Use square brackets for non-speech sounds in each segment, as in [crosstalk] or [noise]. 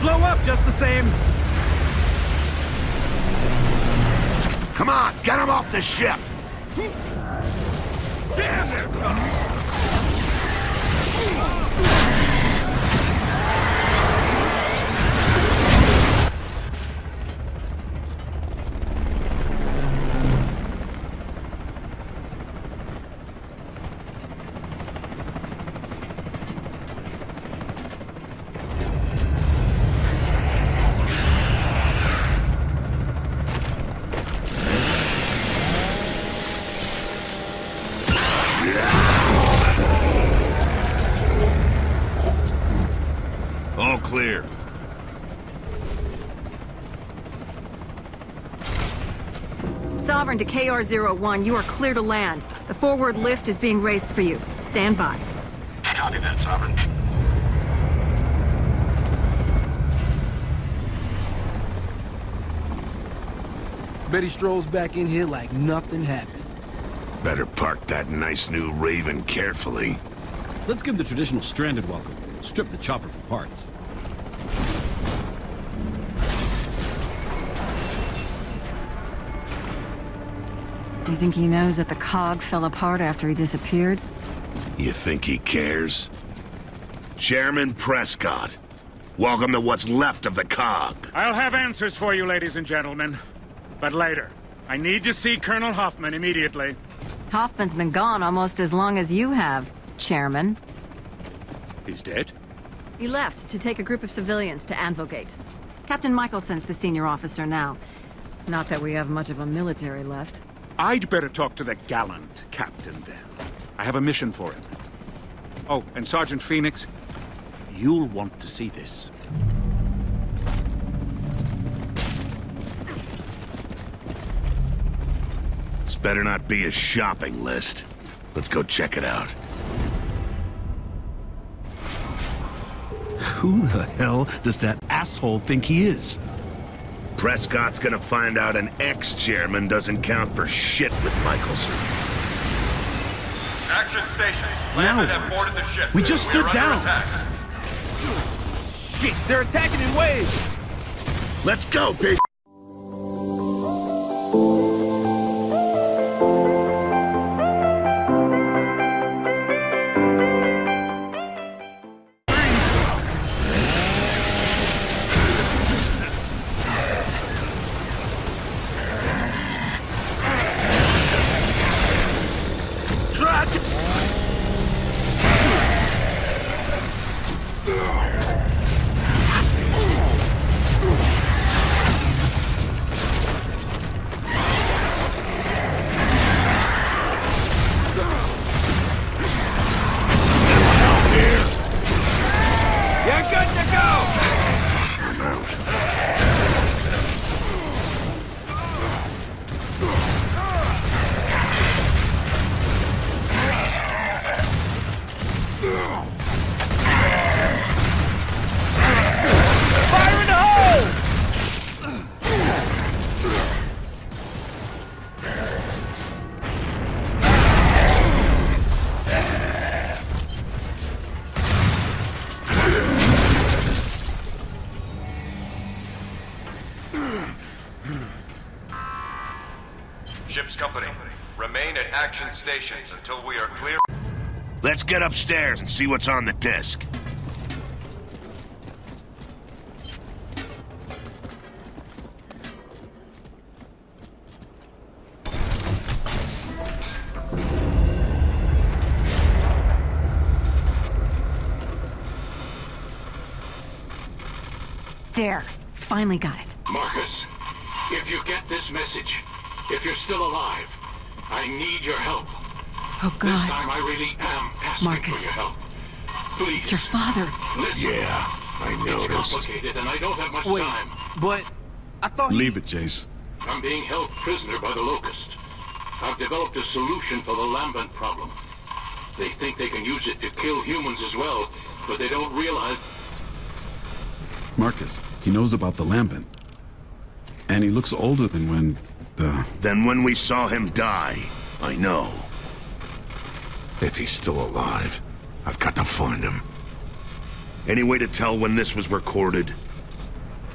blow up just the same. Come on, get him off the ship! Damn, they're tough. Clear. Sovereign to KR-01, you are clear to land. The forward lift is being raised for you. Stand by. Copy that, Sovereign. Betty strolls back in here like nothing happened. Better park that nice new Raven carefully. Let's give the traditional stranded welcome. Strip the chopper for parts. You think he knows that the COG fell apart after he disappeared? You think he cares? Chairman Prescott, welcome to what's left of the COG. I'll have answers for you, ladies and gentlemen. But later. I need to see Colonel Hoffman immediately. Hoffman's been gone almost as long as you have, Chairman. He's dead? He left to take a group of civilians to Anvil Gate. Captain Michaelson's the senior officer now. Not that we have much of a military left. I'd better talk to the gallant captain then. I have a mission for him. Oh, and Sergeant Phoenix, you'll want to see this. This better not be a shopping list. Let's go check it out. Who the hell does that asshole think he is? Prescott's gonna find out an ex-chairman doesn't count for shit with Michaelson. Action stations. Now Landed and what? boarded the ship. We just stood are down. attack. Shit, they're attacking in waves! Let's go, bitch! Action stations until we are clear. Let's get upstairs and see what's on the disc. There. Finally got it. Marcus, if you get this message, if you're still alive, I need your help. Oh, This God. time I really am asking Marcus. for your help. Please. It's your father. Listen. Yeah, I It's noticed. complicated and I don't have much Wait, time. but I thought he... Leave it, Jace. I'm being held prisoner by the Locust. I've developed a solution for the Lambent problem. They think they can use it to kill humans as well, but they don't realize Marcus, he knows about the Lambent. And he looks older than when the... Then when we saw him die, I know. If he's still alive, I've got to find him. Any way to tell when this was recorded?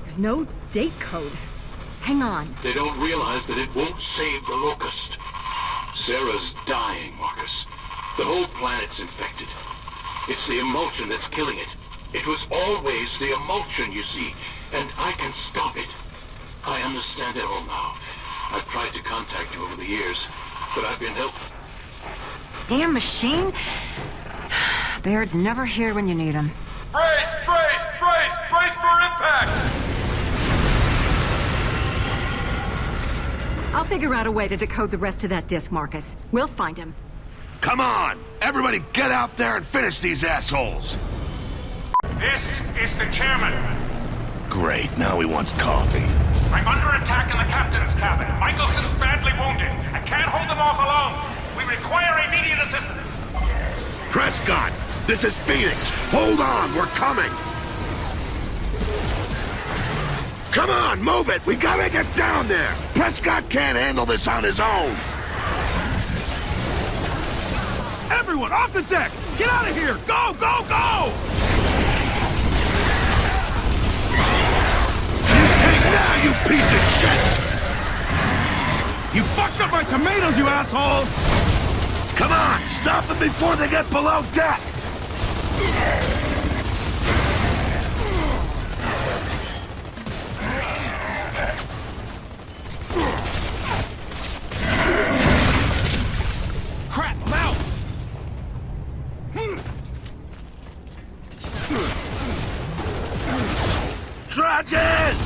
There's no date code. Hang on. They don't realize that it won't save the Locust. Sera's dying, Marcus. The whole planet's infected. It's the Imulsion that's killing it. It was always the Imulsion, you see, and I can stop it. I understand it all now. I've tried to contact you over the years, but I've been helpless. Damn machine! [sighs] Baird's never here when you need him. Brace, brace, brace, brace for impact! I'll figure out a way to decode the rest of that disc, Marcus. We'll find him. Come on! Everybody get out there and finish these assholes! This is the chairman. Great, now he wants coffee. I'm under attack in the captain's cabin. Michaelson's badly wounded. I can't hold them off alone. We require immediate assistance. Prescott, this is Phoenix. Hold on, we're coming. Come on, move it. We gotta get down there. Prescott can't handle this on his own. Everyone, off the deck! Get out of here! Go, go, go! You fucked up my tomatoes, you asshole! Come on, stop them before they get below deck! Crap, I'm out! Trages!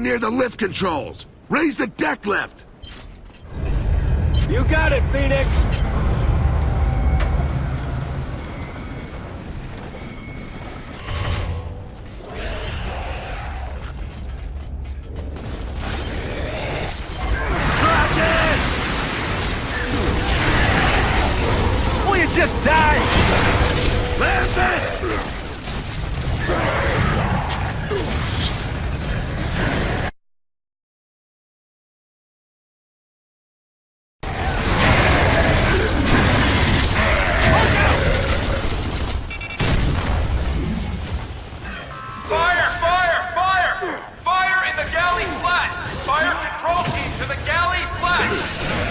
Anyone near the lift controls? Raise the deck lift! You got it, Phoenix! To the galley flat!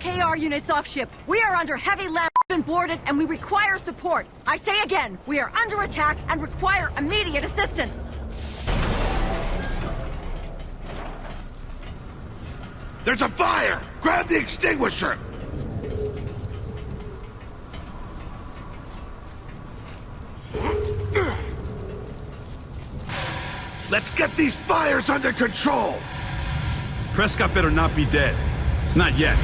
KR units off ship. We are under heavy lab and boarded, and we require support. I say again, we are under attack and require immediate assistance. There's a fire! Grab the extinguisher! Let's get these fires under control! Prescott better not be dead. Not yet.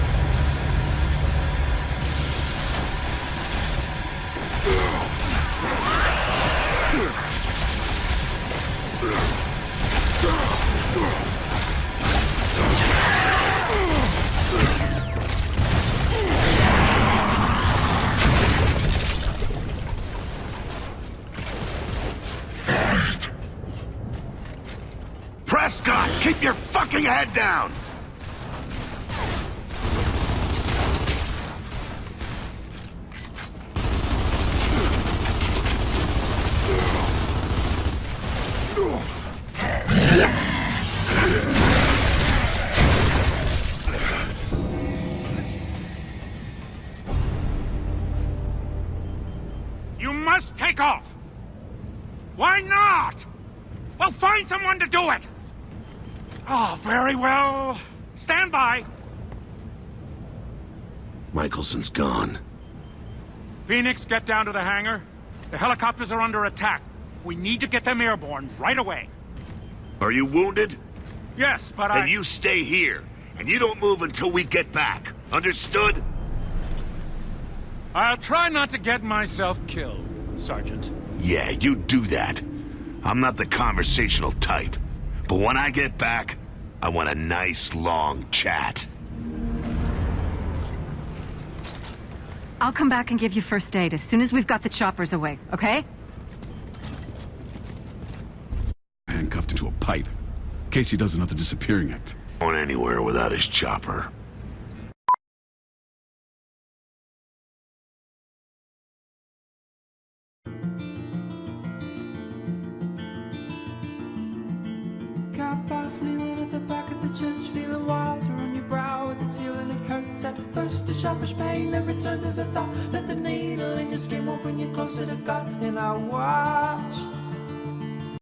Prescott, keep your fucking head down! You must take off! Why not? Well, find someone to do it! Oh, very well. Stand by. Michaelson's gone. Phoenix, get down to the hangar. The helicopters are under attack. We need to get them airborne right away. Are you wounded? Yes, but I... Then you stay here, and you don't move until we get back. Understood? I'll try not to get myself killed, Sergeant. Yeah, you do that. I'm not the conversational type. But when I get back, I want a nice long chat. I'll come back and give you first aid as soon as we've got the choppers away, okay? Handcuffed into a pipe. Casey does another disappearing act. Going anywhere without his chopper. Cap off, kneeling at the back of the church, feeling water on your brow with its healing. It hurts at first, a sharpish pain, then returns as a thought that the needle in your skin will bring you closer to God. And I watch.